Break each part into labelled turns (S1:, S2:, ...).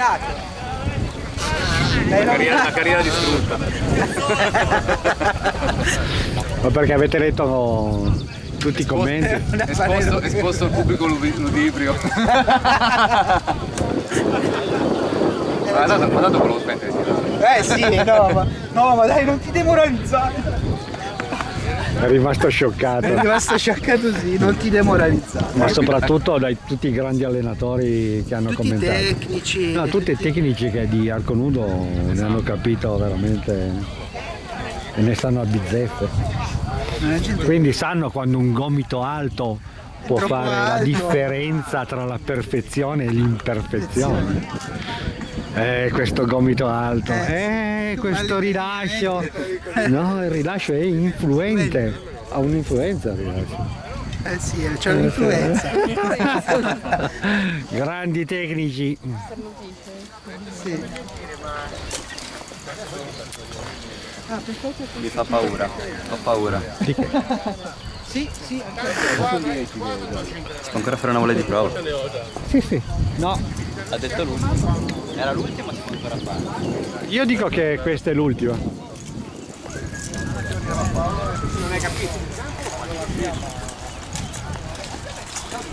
S1: rovinato. Una carriera, una carriera distrutta.
S2: Ma perché avete letto no, tutti i commenti?
S1: Esposto, esposto al pubblico ludibrio. ma dato volevo smettere di tirare.
S3: Eh sì, no, ma, no, ma dai, non ti demoralizzare.
S2: È rimasto scioccato.
S3: È rimasto scioccato sì, non ti demoralizzare.
S2: Ma soprattutto dai tutti i grandi allenatori che hanno
S3: tutti
S2: commentato.
S3: Tutti i tecnici.
S2: No, tutti i tecnici che di arco nudo ne hanno capito veramente e ne stanno a bizzeffe. Quindi sanno quando un gomito alto può fare alto. la differenza tra la perfezione e l'imperfezione. Eh, questo gomito alto, eh, questo rilascio. No, il rilascio è influente, ha un'influenza il rilascio.
S3: Eh sì, c'è un'influenza.
S2: Grandi tecnici.
S3: Sì.
S1: Mi fa paura, ho paura.
S3: Sì, sì,
S1: anche Sto ancora a fare una voglia di prova.
S2: Sì, sì.
S1: No, ha detto l'ultimo. Era l'ultima, si può ancora fare.
S2: Io dico che questa è l'ultima.
S1: Non hai capito?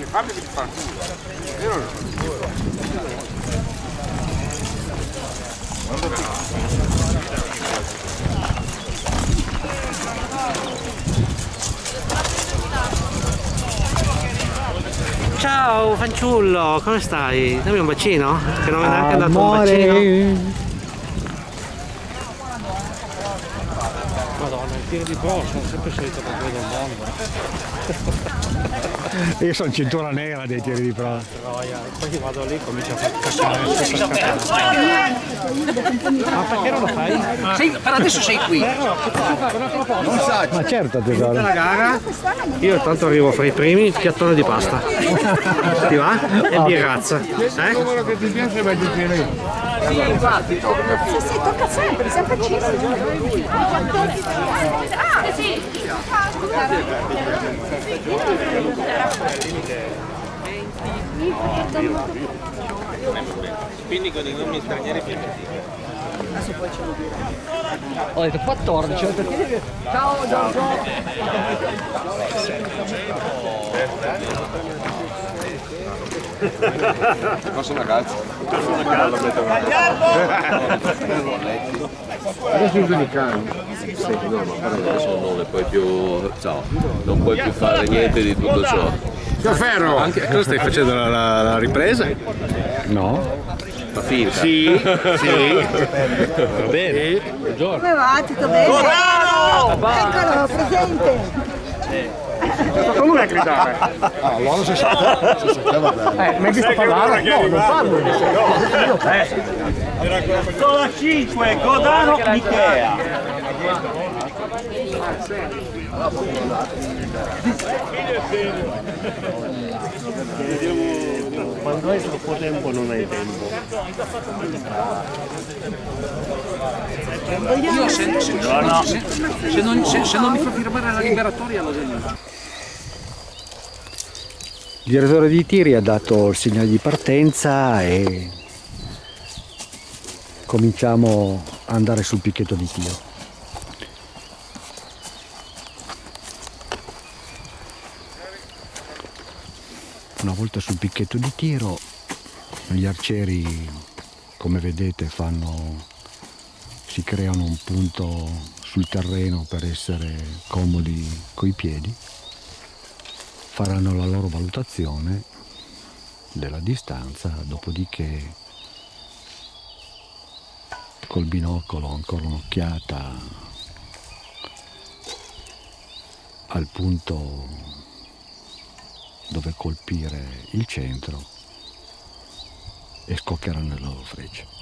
S1: Fammi di fare Io non
S4: Ciao fanciullo, come stai? Dammi un bacino? Che non mi è neanche dato un bacino. Madonna, il tiro di boss sono sempre solito per quello del mondo.
S2: Io sono cintura nera dei tiri di prova.
S4: Poi vado lì e comincio a far caccare. Ma perché non lo fai?
S3: Sei, per adesso sei qui.
S4: Non
S3: sa.
S2: Ma certo tesoro.
S4: la gara, io tanto arrivo fra i primi, piattone di pasta. Ti va? E birrazza. Eh? Il
S1: numero che ti piace vai di più
S5: Sì, infatti, tocca. Sì, sì, tocca sempre, sempre facissimo. Ah, sì.
S1: Quindi con i nomi stranieri più
S3: Adesso poi ce lo dirò.
S4: Ho detto 14.
S3: Ciao, ciao, ciao.
S1: Posso ragazzi?
S6: Adesso uso i cani. Senti, no, ma però adesso non ne puoi più. Ciao, non puoi più fare niente di tutto ciò.
S1: Ferro! Anche, tu stai facendo la, la, la ripresa?
S2: No.
S6: Ma finta?
S1: Sì, sì. Va bene.
S5: Buongiorno. Come va? Tutto bene? Buongiorno! Eccolo, presente.
S1: Fatto lui a gridare.
S6: Ah, allora si sa. Si sapeva bene.
S3: Eh, mi hai visto parlare? No, non parlo.
S7: Con la 5, Godano, Michea.
S6: Quando hai troppo tempo non hai tempo.
S3: Io se, se,
S6: No, no.
S3: se, se non, se, se non mi fa firmare la liberatoria lo segno.
S2: Il direttore di tiri ha dato il segnale di partenza e cominciamo ad andare sul picchetto di tiro. Una volta sul picchetto di tiro gli arcieri come vedete fanno si creano un punto sul terreno per essere comodi coi piedi faranno la loro valutazione della distanza, dopodiché col binocolo ancora un'occhiata al punto dove colpire il centro e scoccheranno le loro frecce.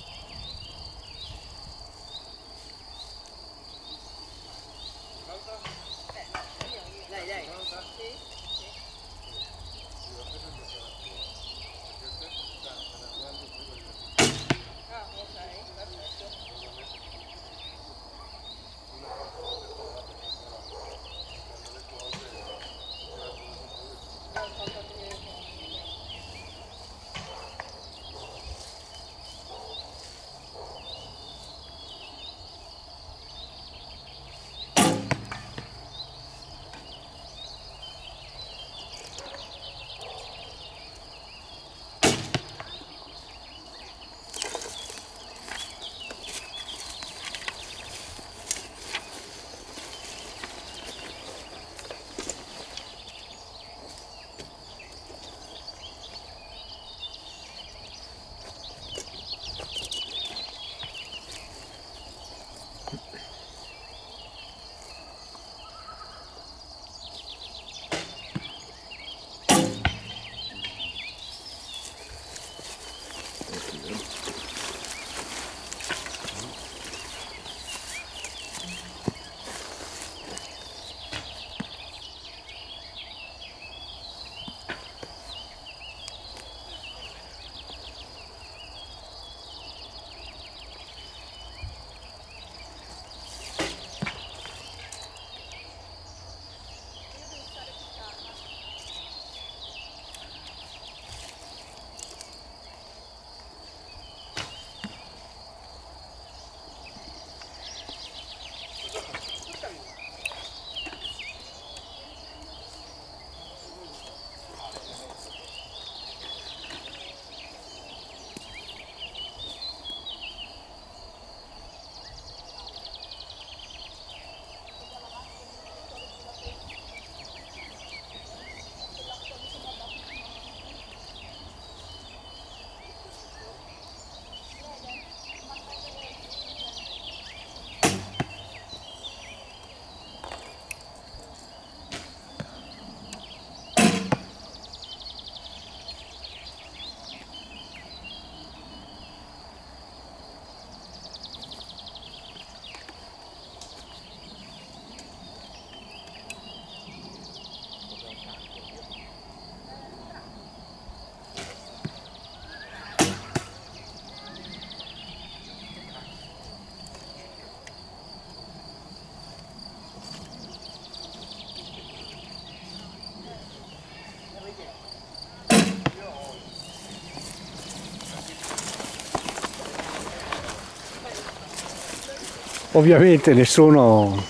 S2: Ovviamente nessuno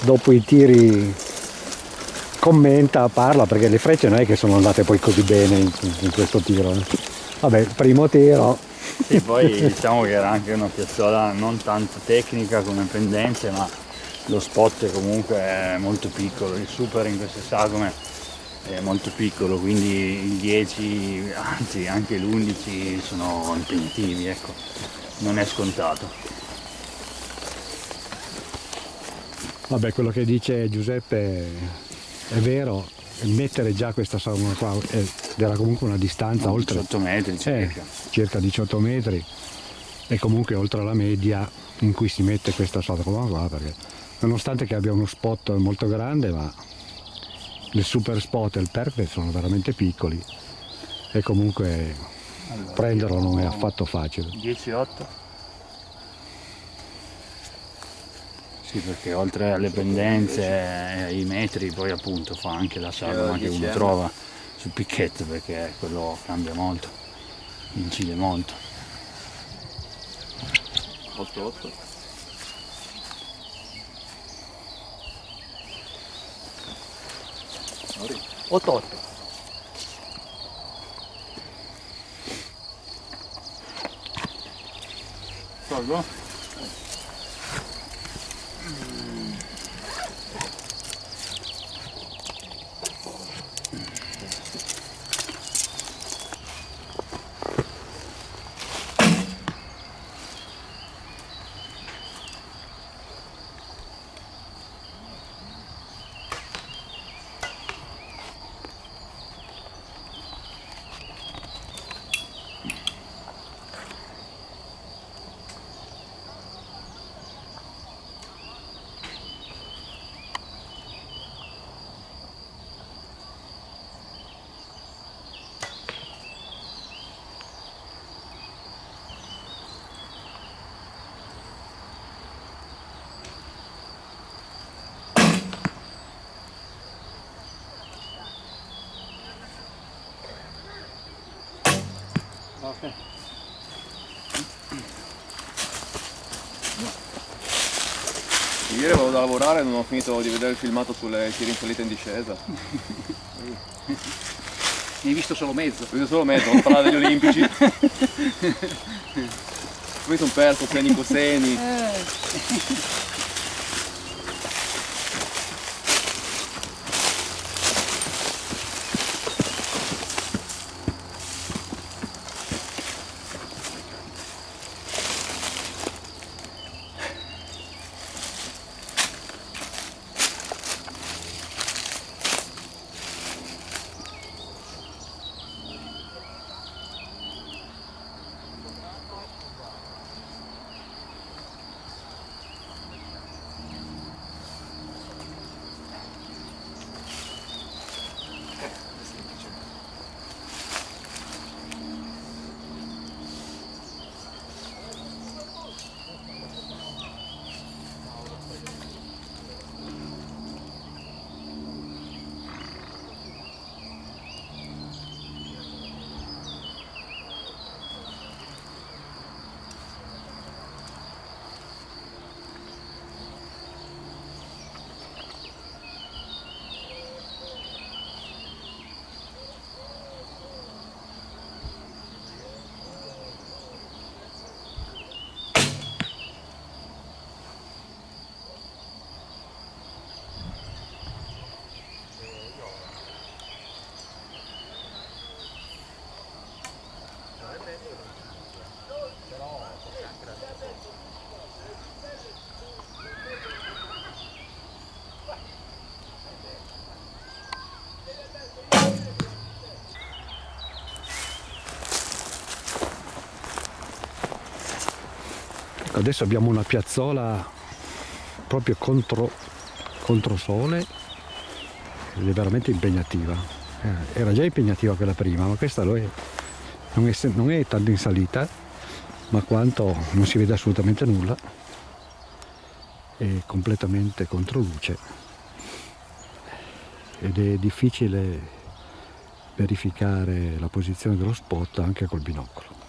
S2: dopo i tiri commenta, parla perché le frecce non è che sono andate poi così bene in, in questo tiro. eh. Vabbè, primo tiro,
S8: Sì, poi diciamo che era anche una piazzola non tanto tecnica come pendenze, ma lo spot comunque è molto piccolo, il super in queste sagome è molto piccolo, quindi il 10, anzi anche l'11 sono impegnativi, ecco, non è scontato.
S2: Vabbè, quello che dice Giuseppe è vero, mettere già questa sauna qua era comunque una distanza oltre
S8: 18 metri
S2: eh,
S8: circa.
S2: circa 18 metri e comunque oltre la media in cui si mette questa sauna qua perché nonostante che abbia uno spot molto grande ma il super spot e il perfect sono veramente piccoli e comunque prenderlo non è affatto facile
S8: 10-8? Sì, perché oltre alle pendenze e ai metri poi appunto fa anche la sagoma che uno trova sul picchetto perché quello cambia molto, incide molto.
S6: 8-8.
S8: Tolgo?
S6: Ieri avevo da lavorare e non ho finito di vedere il filmato sulle tiri in salita in discesa.
S3: Ne hai visto solo mezzo.
S6: Ho visto solo mezzo, non parlare degli olimpici. Poi sono perso seni coseni.
S2: Adesso abbiamo una piazzola proprio contro, contro sole ed è veramente impegnativa. Eh, Era già impegnativa quella prima, ma questa lo è. Non, è, non è tanto in salita, ma quanto non si vede assolutamente nulla. È completamente contro luce ed è difficile verificare la posizione dello spot anche col binocolo.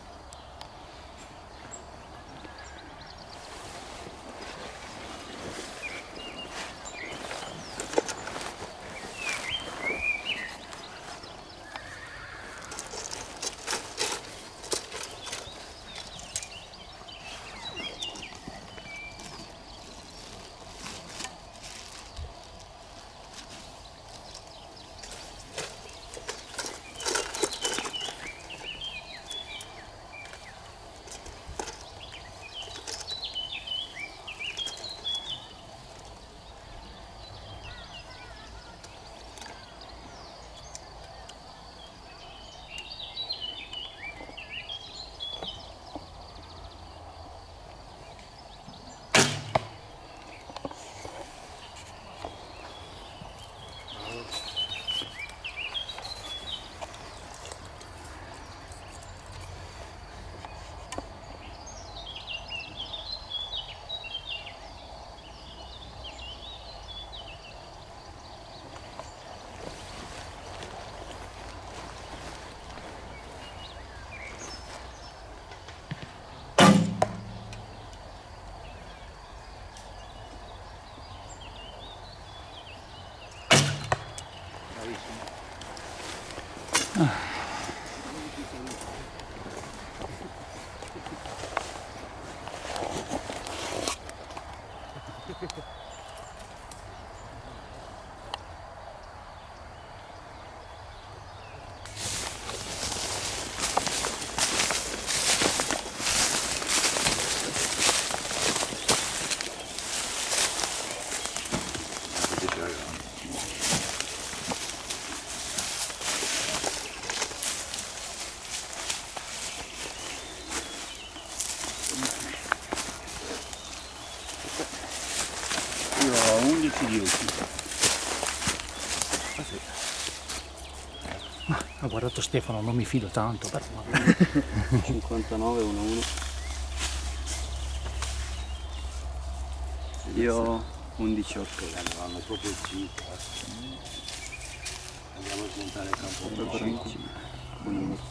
S8: Ho 11 10.
S9: Ho guardato Stefano, non mi fido tanto, però
S1: 59 1 1 io 11 8
S8: Vanno proprio il 5. Andiamo a smontare il campo.
S1: 5 1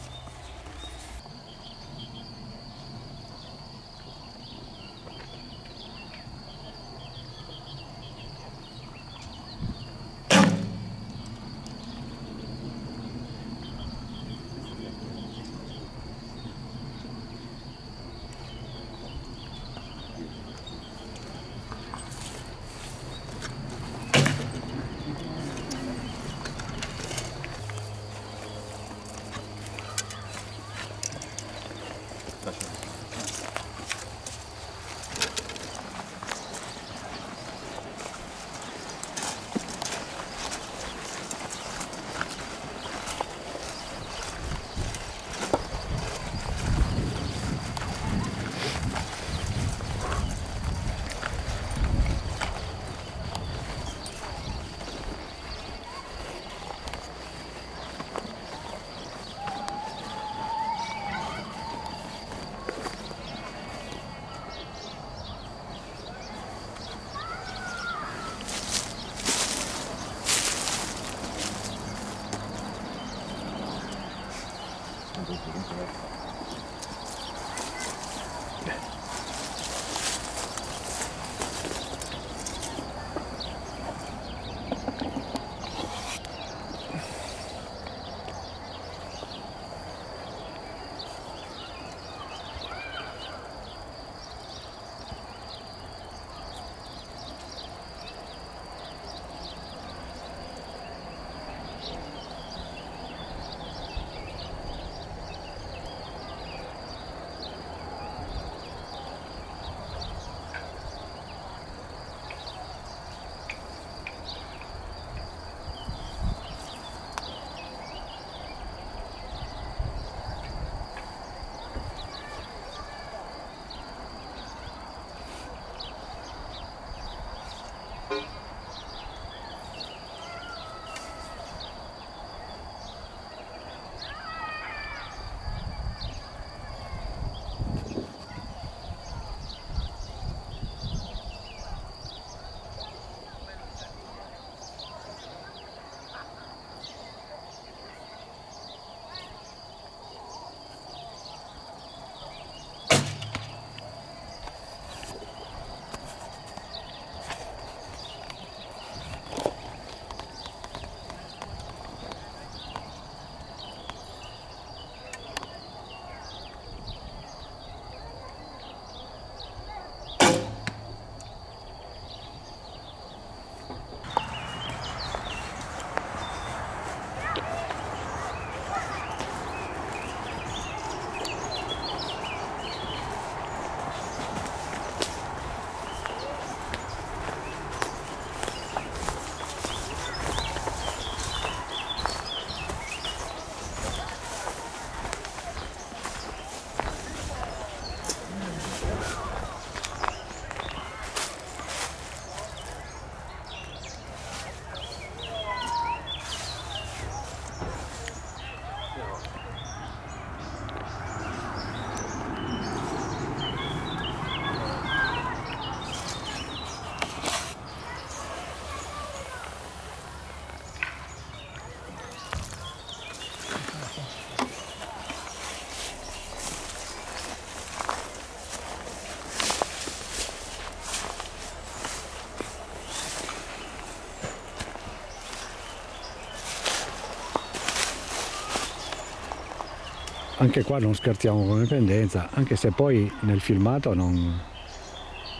S2: anche qua non scherziamo come pendenza, anche se poi nel filmato non,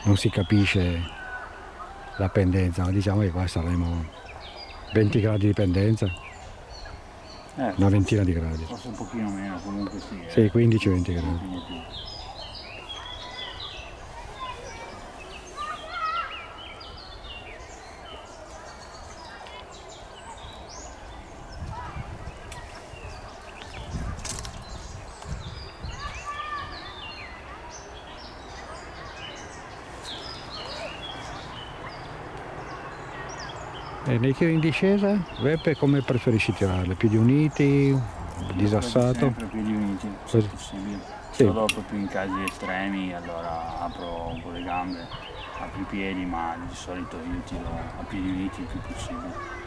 S2: non si capisce la pendenza, ma diciamo che qua saremo 20 gradi di pendenza,
S8: Eh,
S2: una ventina di gradi.
S8: forse un pochino meno, comunque sì. eh.
S2: Sì, 15-20 gradi. Nei tiri in discesa, Veppe come preferisci tirarle? Piedi uniti, disassato?
S8: Sempre piedi uniti, se
S2: Così.
S8: possibile.
S2: Sì.
S8: Solo dopo più in casi estremi, allora apro un po' le gambe, apro i piedi, ma di solito io tiro a piedi uniti il più possibile.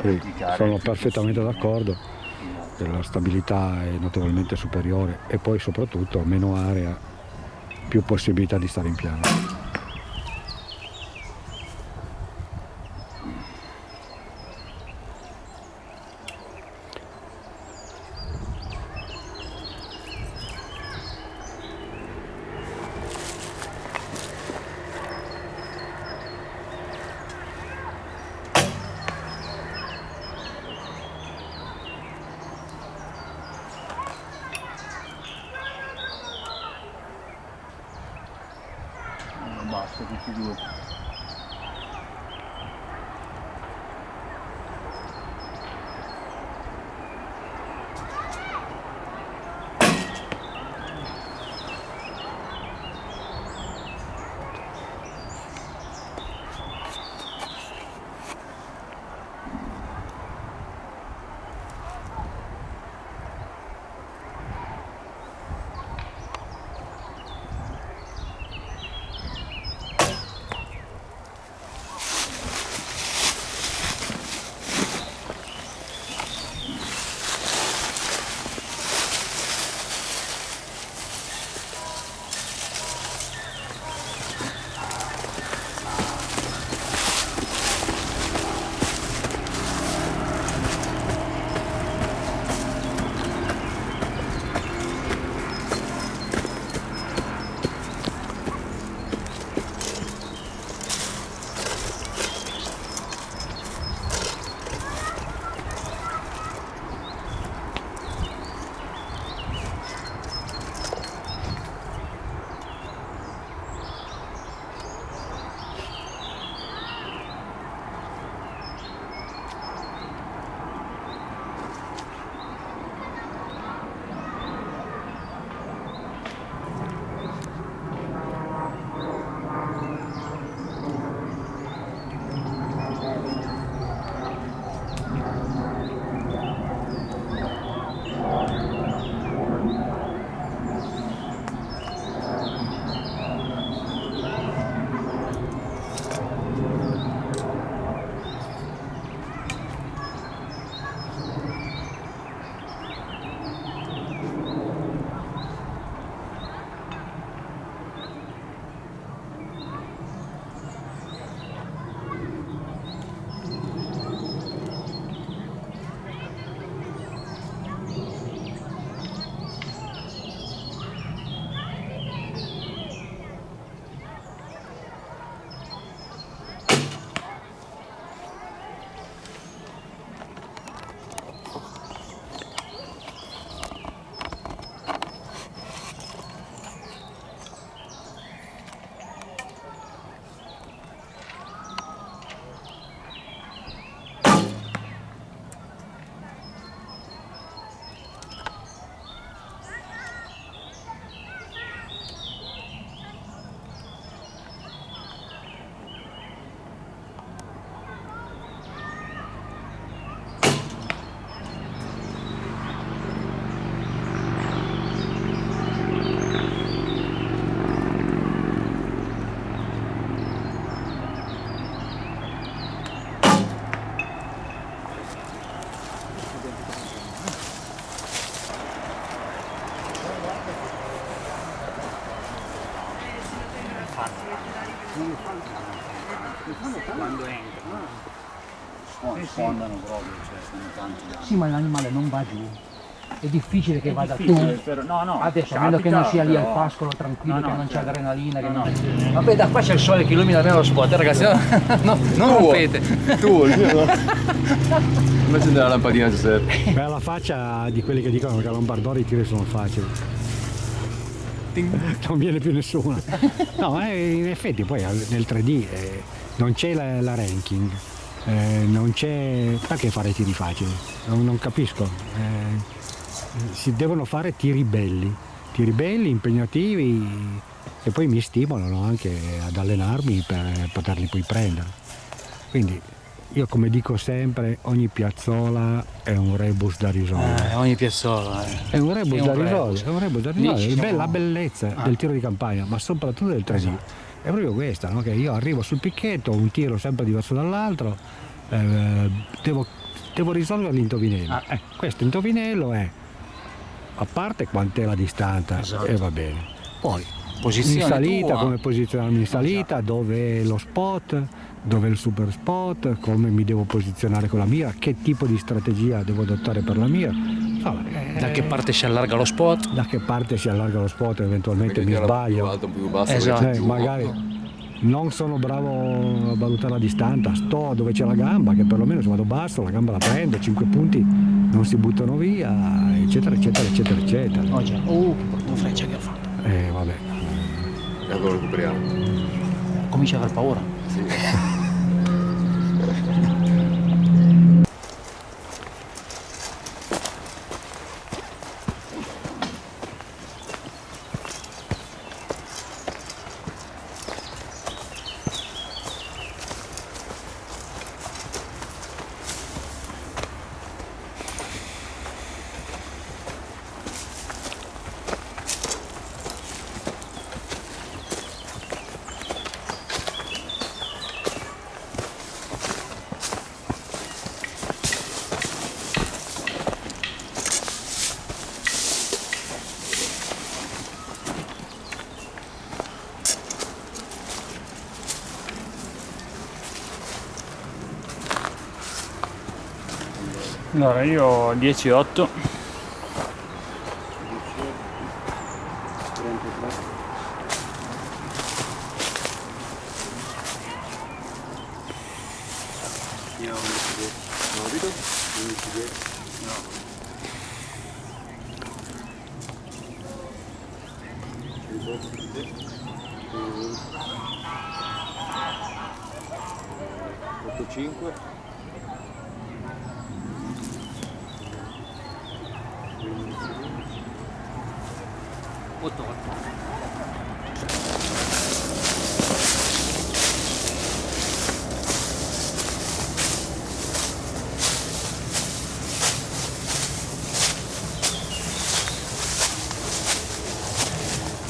S2: Sì, sono
S8: più
S2: perfettamente d'accordo,
S8: Esatto.
S2: la stabilità è notevolmente superiore e poi soprattutto meno area, più possibilità di stare in piano.
S8: Entrano. Sfondano proprio, cioè sono tanti da...
S3: Sì, ma l'animale non va giù.
S9: è difficile che vada
S8: difficile,
S9: tu.
S8: però- no, no,
S9: Adesso, a meno che non sia lì al pascolo tranquillo,
S8: No, no,
S9: che non c'è
S8: certo.
S9: adrenalina. Che
S8: No,
S9: non c'è...
S8: sì.
S9: Vabbè, da qua c'è il sole che illumina bene lo spot, eh, ragazzi. No, non rompete.
S6: Tu, invece della lampadina Giuseppe.
S2: Beh, la faccia di quelli che dicono che a Lombardori i tiri sono facili. Non viene più nessuno. No, eh, in effetti poi nel 3D eh, non c'è la, la ranking, eh, non c'è... perché fare tiri facili? Non, non capisco. Eh, si devono fare tiri belli, tiri belli, impegnativi e poi mi stimolano anche ad allenarmi per poterli poi prendere. Quindi io come dico sempre, ogni piazzola è un rebus da risolvere.
S9: Eh, ogni piazzola. eh.
S2: È un rebus
S9: È
S2: da risolvere, è un rebus da risolvere. Beh, La bellezza
S9: Ah.
S2: del tiro di campagna, ma soprattutto del 3D. È proprio questa, no? che io arrivo sul picchetto, un tiro sempre diverso dall'altro, eh, devo, devo risolvere l'indovinello.
S9: Ah.
S2: Eh, questo indovinello è, a parte quant'è la distanza,
S9: Esatto.
S2: e va bene. Poi
S9: Posizione
S2: in salita,
S9: tua.
S2: come posizionarmi in salita, dove è lo spot, dove è il super spot, come mi devo posizionare con la mira, che tipo di strategia devo adottare per la mira. Insomma, eh,
S9: Da che parte si allarga lo spot?
S2: da che parte si allarga lo spot, eventualmente
S6: Perché
S2: mi
S6: tira più
S2: sbaglio.
S6: alto, più basso,
S9: Esatto.
S2: Eh, magari non sono bravo a valutare la distanza, sto dove c'è la gamba, che perlomeno se vado basso la gamba la prendo, 5 punti non si buttano via, eccetera, eccetera, eccetera, eccetera.
S9: Oh già, oh che brutta freccia che ho fatto.
S2: Eh, vabbè.
S6: E allora recuperiamo.
S9: Comincia ad aver paura.
S8: Allora io ho 10-8.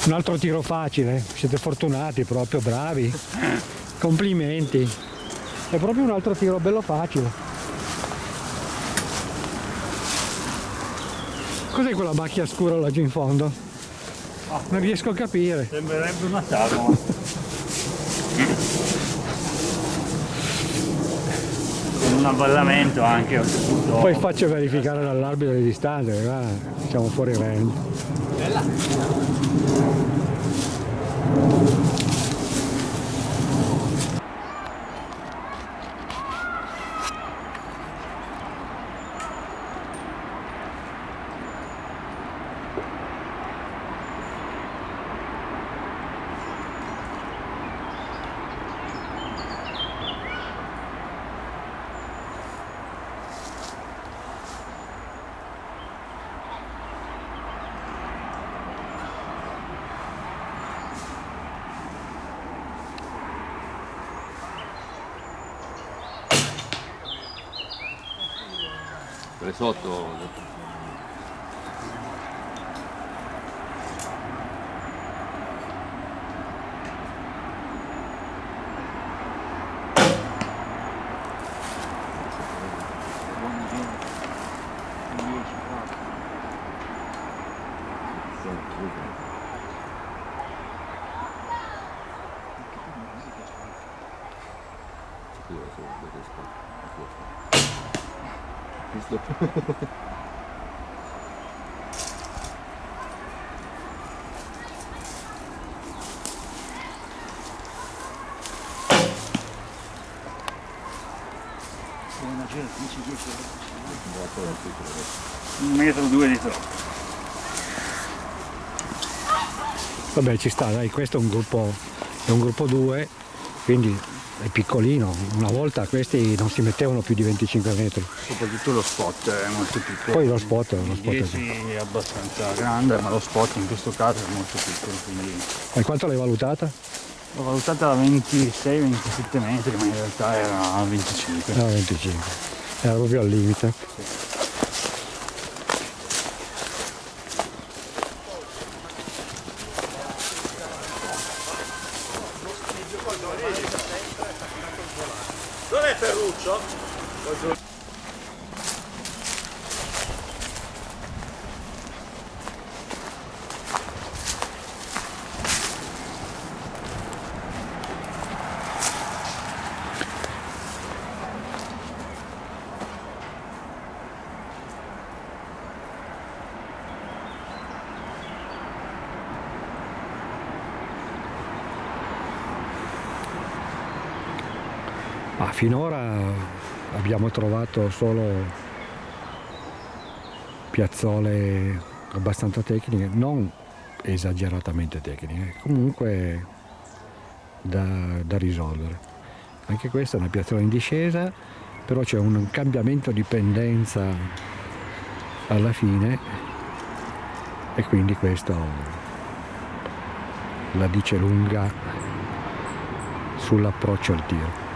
S2: Un altro tiro facile, siete fortunati proprio, bravi. Complimenti. È proprio un altro tiro bello facile. Cos'è quella macchia scura laggiù in fondo? Non riesco a capire.
S8: Sembrerebbe una sagoma. Con un avvallamento anche.
S2: Poi faccio verificare dall'arbitro le distanze, guarda, siamo fuori range.
S6: đấy là そうと。
S8: Un metro due di troppo.
S2: Vabbè ci sta, dai, questo è un gruppo, è un gruppo 2, quindi è piccolino. Una volta questi non si mettevano più di 25 metri.
S8: Soprattutto lo spot è molto piccolo.
S2: Poi lo spot, lo spot è...
S8: 10 è abbastanza grande, ma lo spot in questo caso è molto piccolo, quindi
S2: E quanto l'hai valutata?
S8: L'ho valutata a 26-27 metri, ma in realtà era a 25.
S2: No, 25. Era proprio al limite.
S7: Dov'è Ferruccio?
S2: Ma finora abbiamo trovato solo piazzole abbastanza tecniche, non esageratamente tecniche, comunque da, da risolvere. Anche questa è una piazzola in discesa, però c'è un cambiamento di pendenza alla fine e quindi questo la dice lunga sull'approccio al tiro.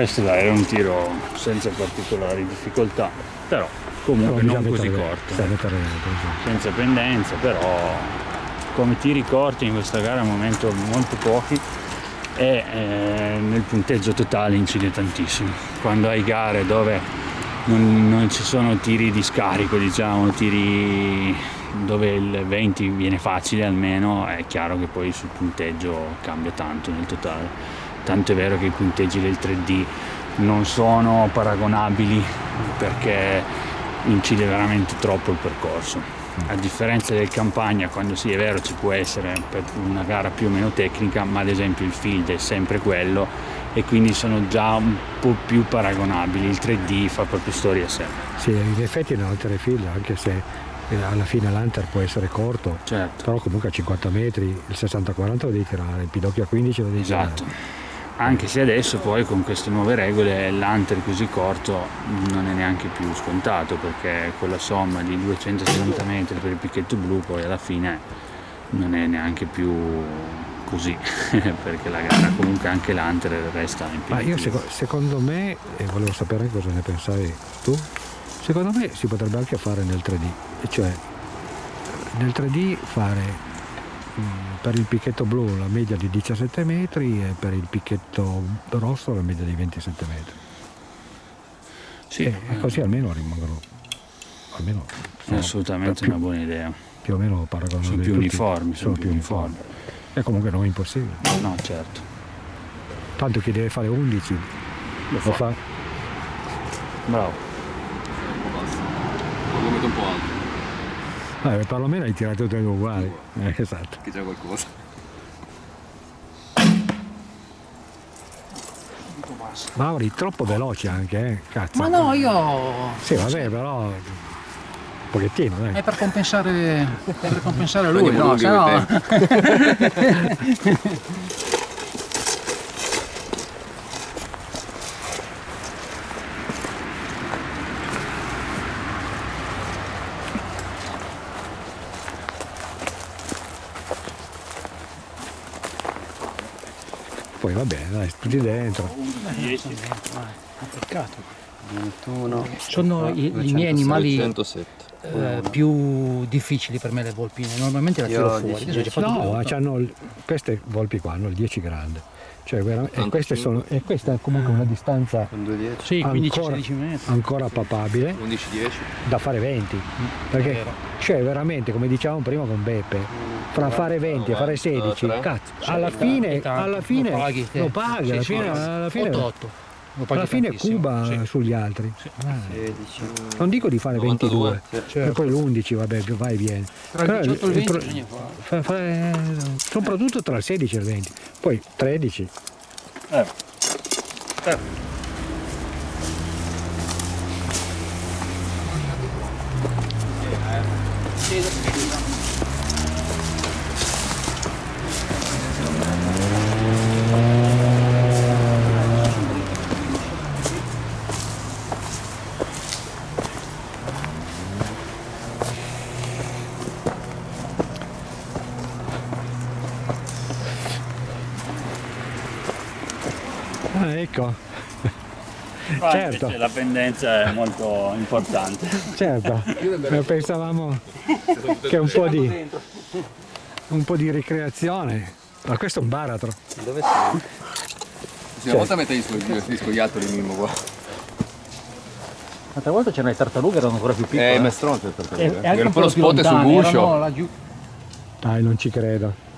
S8: Questo dai, era un tiro senza particolari difficoltà, però comunque
S2: Però
S8: non così corto. senza pendenza, però come tiri corti in questa gara al momento molto pochi e eh, nel punteggio totale incide tantissimo. Quando hai gare dove non, non ci sono tiri di scarico, diciamo, tiri dove il 20 viene facile almeno, è chiaro che poi sul punteggio cambia tanto nel totale. Tanto è vero che i punteggi del 3D non sono paragonabili perché incide veramente troppo il percorso. A differenza del campagna, quando sì è vero ci può essere una gara più o meno tecnica, ma ad esempio il field è sempre quello e quindi sono già un po' più paragonabili. Il 3D fa proprio storia a sé.
S2: Sì, in effetti in altre file, anche se eh, alla fine l'Hunter può essere corto,
S8: Certo.
S2: però comunque a 50 metri il 60-40 lo devi tirare, il pidocchio a 15 lo devi
S8: Esatto.
S2: tirare.
S8: Anche se adesso poi con queste nuove regole l'hunter così corto non è neanche più scontato perché con la somma di 270 metri per il picchetto blu poi alla fine non è neanche più così perché la gara comunque anche l'hunter resta in
S2: Ma io seco- secondo me, e volevo sapere cosa ne pensavi tu, secondo me si potrebbe anche fare nel 3D, e cioè nel 3D fare mm, per il picchetto blu la media di 17 metri e per il picchetto rosso la media di 27 metri.
S8: Sì,
S2: E, così almeno rimangono almeno
S8: è
S2: sono
S8: assolutamente
S2: più,
S8: una buona idea.
S2: più o meno paragonabili.
S8: Sono più
S2: tutti.
S8: uniformi, sono più uniformi.
S2: E comunque non è impossibile.
S8: No, certo.
S2: Tanto chi deve fare 11 lo fa.
S8: Bravo.
S6: Lo metto un po' alto,
S2: Eh, perlomeno hai tirato due uguali. Eh, esatto.
S6: che c'è qualcosa.
S2: Mauri, troppo veloce anche, eh? Cazzo.
S9: Ma no, io...
S2: Sì, vabbè, però. Un pochettino, dai.
S9: È per compensare, per compensare lui, no?
S6: lunghi
S9: Se no...
S2: Poi va bene, dai, tutti dentro.
S9: Peccato.
S6: 21.
S9: Sono i, i miei animali
S6: 107.
S9: eh, più difficili per me le volpine. Normalmente la tiro fuori.
S6: 10,
S9: Adesso ci ho fatto
S2: No, il- queste volpi qua hanno il 10 grande. Cioè, e, queste sono, e questa è comunque una distanza
S6: Con 210.
S9: Sì,
S2: ancora,
S9: 15-16 metri.
S2: ancora papabile
S6: 11-10.
S2: da fare 20. Perché
S9: vero.
S2: cioè veramente, come dicevamo prima con Beppe, fra fare 20 e fare 16,
S6: tre.
S2: cazzo, alla fine, alla fine
S9: lo paghi,
S2: lo
S9: eh.
S2: paghi, alla fine, alla fine,
S9: 8-8.
S2: Alla fine
S9: tantissimo,
S2: Cuba
S9: sì.
S2: sugli altri. Ah,
S6: 16.
S2: Non dico di fare
S6: 92,
S2: 22, e poi l'11 vabbè, vai e vieni.
S9: Tra il
S2: Però
S9: 18 e il 20
S2: pro-
S9: bisogna fare.
S2: fa- fa- soprattutto tra il 16 e il 20, poi 13. Ah,
S8: Ma
S2: Certo.
S8: la pendenza è molto importante.
S2: certo, Eh, pensavamo che un po' di, un po' di ricreazione, ma questo è un baratro.
S6: Dove sei? Una volta mette gli, gli scoiattoli Mimmo qua.
S9: L'altra volta c'erano le tartarughe, erano ancora più piccole.
S6: Eh, ma è stronzo il
S9: e,
S6: tartaruga.
S9: e anche un po'
S6: lo spot è sul guscio.
S2: Dai, non ci credo.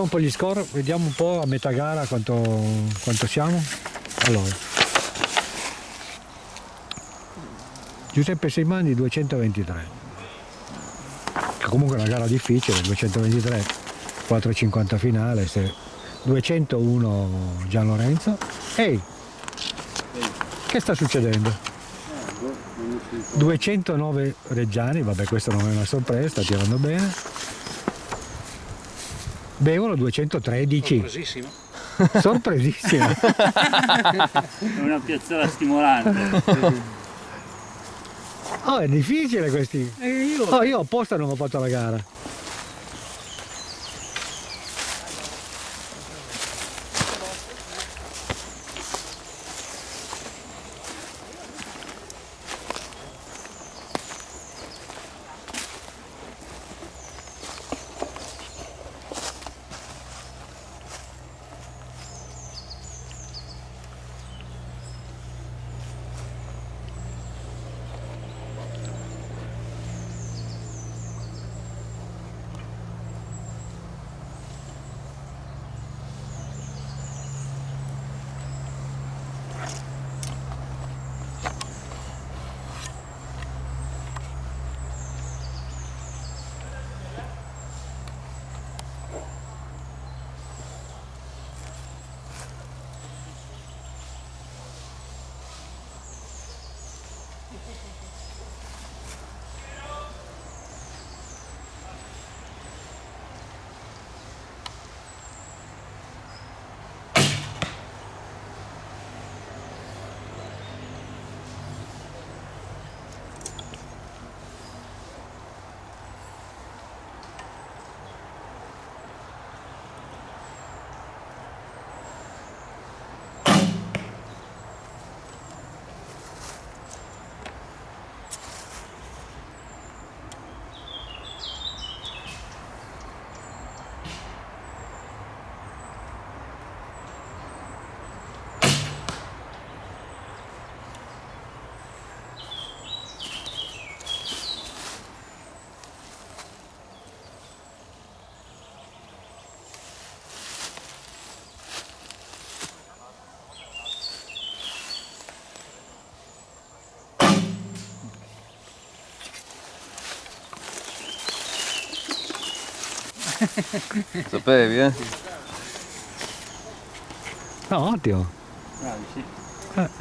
S2: Un po' gli score, vediamo un po' a metà gara quanto, quanto siamo. Allora. Giuseppe Seimani 223. Che comunque una gara difficile, 223, 4,50 finale, se 201 Gian Lorenzo. Ehi! Che sta succedendo? 209 Reggiani, vabbè questo non è una sorpresa, sta tirando bene. Bevono 213.
S4: Sorpresissimo.
S2: Sorpresissimo.
S8: È una piazzola stimolante.
S2: Oh, è difficile questi. Oh, io apposta non ho fatto la gara.
S1: Sapevi, eh?
S2: No, ottimo.
S8: Bravi, sì.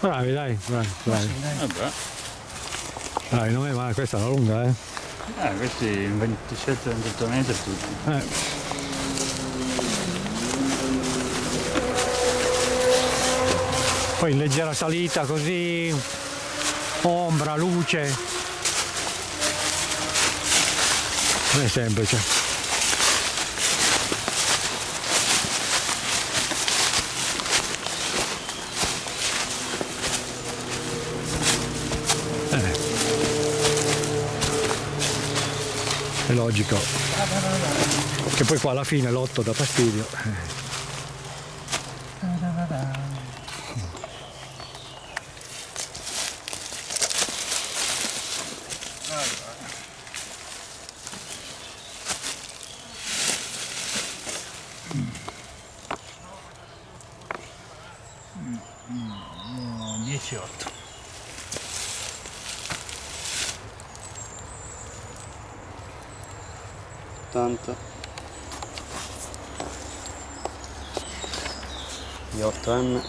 S2: Bravi, dai, bravi, bravi.
S8: Vabbè.
S2: Dai, non è male, questa è una lunga, eh.
S8: Eh, questi 27-28 metri tutti.
S2: Eh. Poi in leggera salita così, ombra, luce. Non è semplice. È logico. Che poi qua alla fine l'otto dà fastidio. Eh.
S8: Mm, 10-8.
S3: 80 di 8M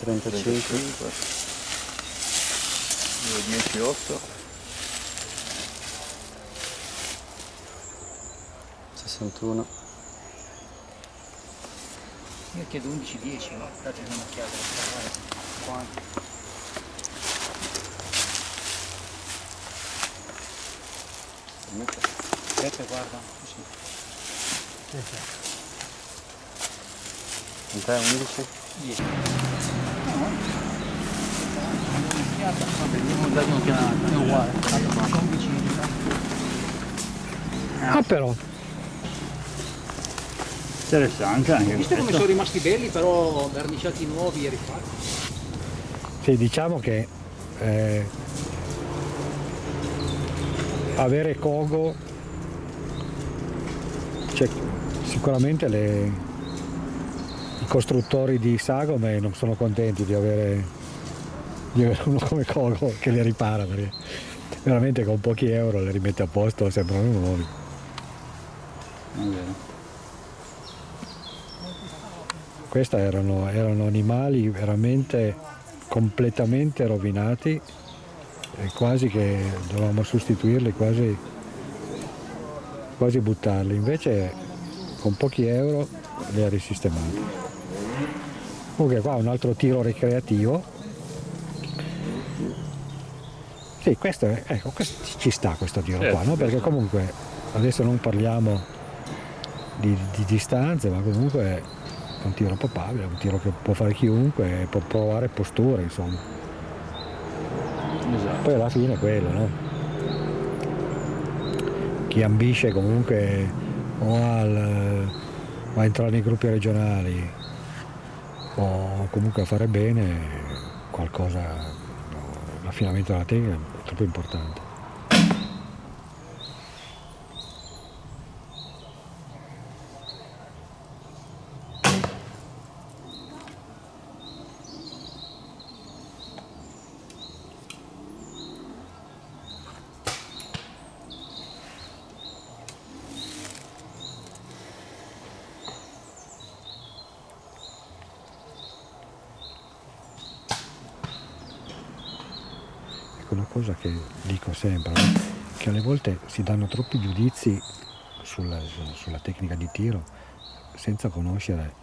S3: 35
S8: 10 8
S3: 61
S9: Io chiedo 11-10, no? Date un'occhiata. Quanto? Guarda. Così.
S3: Quant'è 11?
S9: 10. No. Abbiamo dato un'occhiata, è uguale. Sono vicini,
S2: Ah però,
S8: interessante anche
S9: Visto come sono rimasti belli, però verniciati nuovi e rifatti.
S2: sì, diciamo che eh, avere Kogo, cioè, sicuramente le- i costruttori di sagome non sono contenti di avere, di avere uno come Kogo che le ripara perché veramente con pochi euro le rimette a posto sembrano nuovi.
S8: Vero.
S2: Questi erano, erano animali veramente completamente rovinati e quasi che dovevamo sostituirli, quasi, quasi buttarli. Invece con pochi euro li ha risistemati. Comunque qua un altro tiro ricreativo. Sì, questo, è- ecco, questo ci sta questo tiro qua, no? Perché comunque adesso non parliamo di, di distanze, ma comunque è un tiro papabile, è un tiro che può fare chiunque, può provare posture, insomma.
S8: Esatto.
S2: Poi alla fine è quello, no? Chi ambisce comunque o, al, a entrare nei gruppi regionali o comunque a fare bene, qualcosa, l'affinamento della tecnica è troppo importante. Ecco una cosa che dico sempre, no? che alle volte si danno troppi giudizi sulla, sulla tecnica di tiro senza conoscere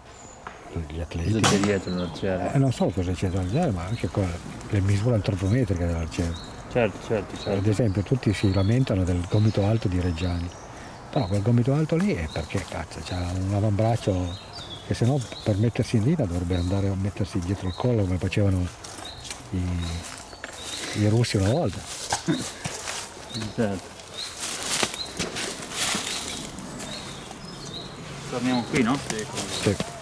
S2: gli atleti.
S8: Cosa c'è dietro l'arciere?
S2: Eh, non solo cosa c'è da dire, ma anche con le misure antropometriche dell'arciere.
S8: Certo, certo,
S2: Ad
S8: certo.
S2: esempio tutti si lamentano del gomito alto di Reggiani, però quel gomito alto lì è perché cazzo c'ha un avambraccio che se no per mettersi in linea dovrebbe andare a mettersi dietro il collo come facevano i, i russi una volta.
S8: Certo. Torniamo qui, no?
S2: Sì. Va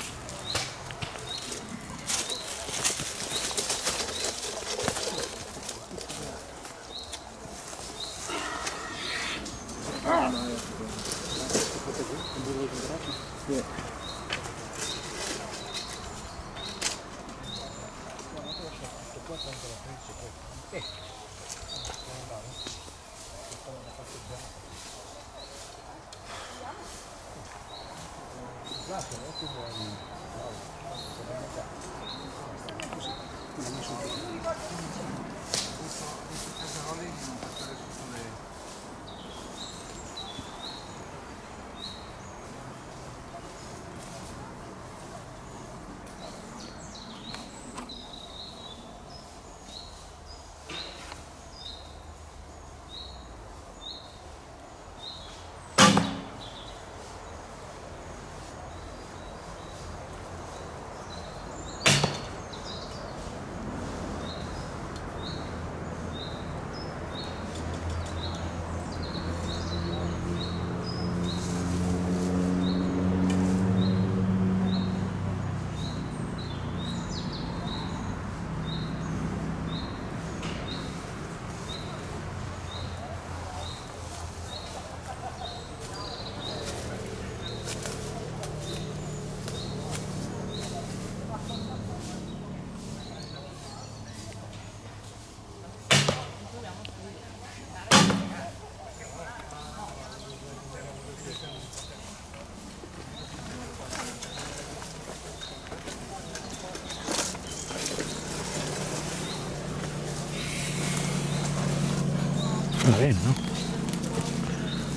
S2: bene, no?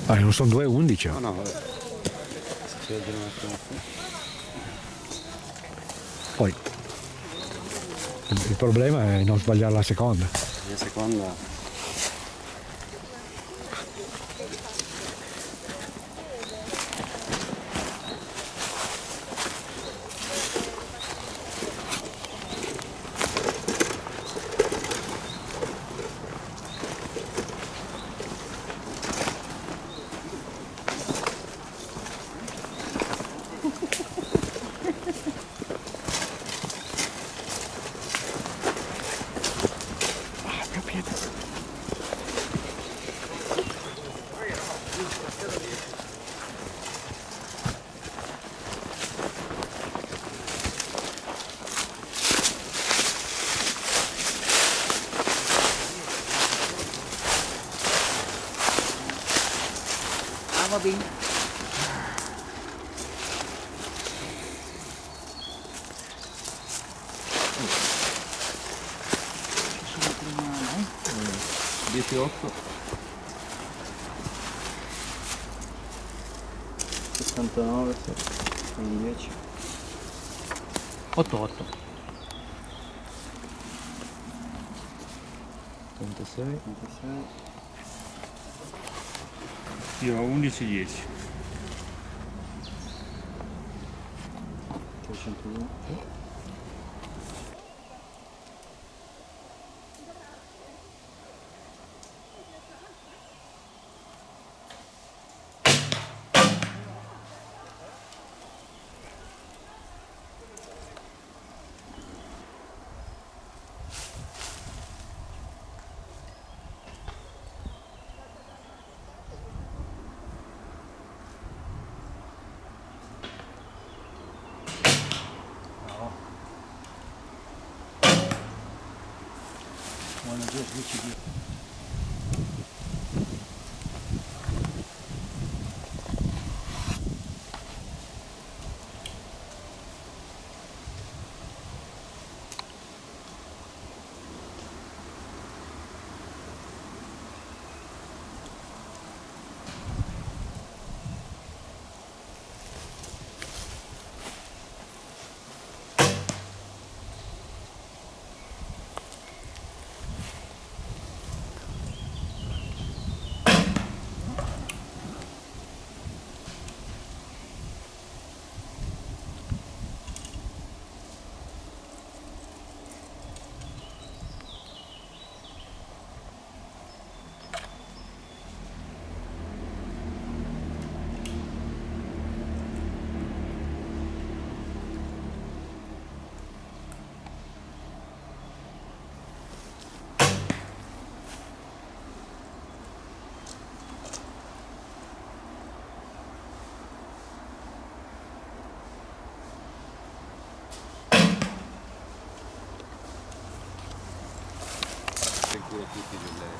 S2: Ah, non sono 2.11.
S1: No, no, vabbè.
S2: Poi il il problema è non sbagliare la seconda.
S1: La seconda...
S9: Ah, va bene. Ci sono prima, no?
S10: 18 69 10
S9: 8 8
S10: 36 36
S8: Io ho 11 10.
S10: 302
S9: Buona giù, 10 10.
S1: In culo tutti delle...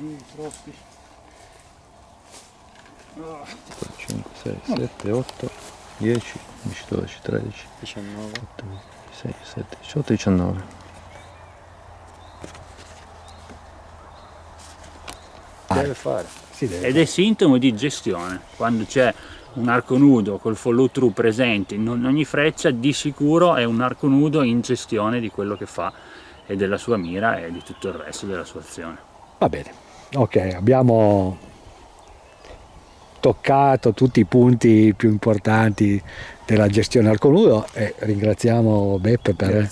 S8: Lì, troppi.
S10: 5 6 7 8 10 11 12 13
S1: 19.
S10: 6 7 18 19
S1: Deve fare.
S2: Si deve.
S8: Ed è sintomo di gestione, quando c'è un arco nudo col follow through presente in ogni freccia di sicuro è un arco nudo in gestione di quello che fa e della sua mira e di tutto il resto della sua azione.
S2: Va bene, ok, abbiamo toccato tutti i punti più importanti della gestione al conudo e ringraziamo Beppe per,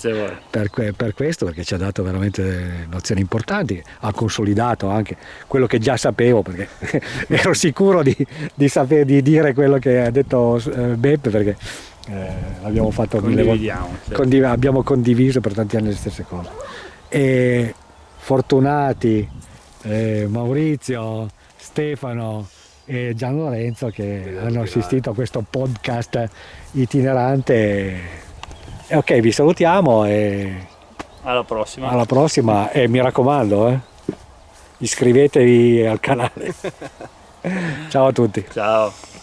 S2: per, per, questo perché ci ha dato veramente nozioni importanti, ha consolidato anche quello che già sapevo perché ero sicuro di, di, sapere, di dire quello che ha detto eh, Beppe perché eh, abbiamo fatto mille volte, condiv abbiamo condiviso per tanti anni le stesse cose. E fortunati eh, Maurizio, Stefano, e Gian Lorenzo che hanno assistito a questo podcast itinerante. E ok, vi salutiamo e
S8: alla prossima.
S2: Alla prossima e mi raccomando, eh, iscrivetevi al canale. Ciao a tutti.
S8: Ciao.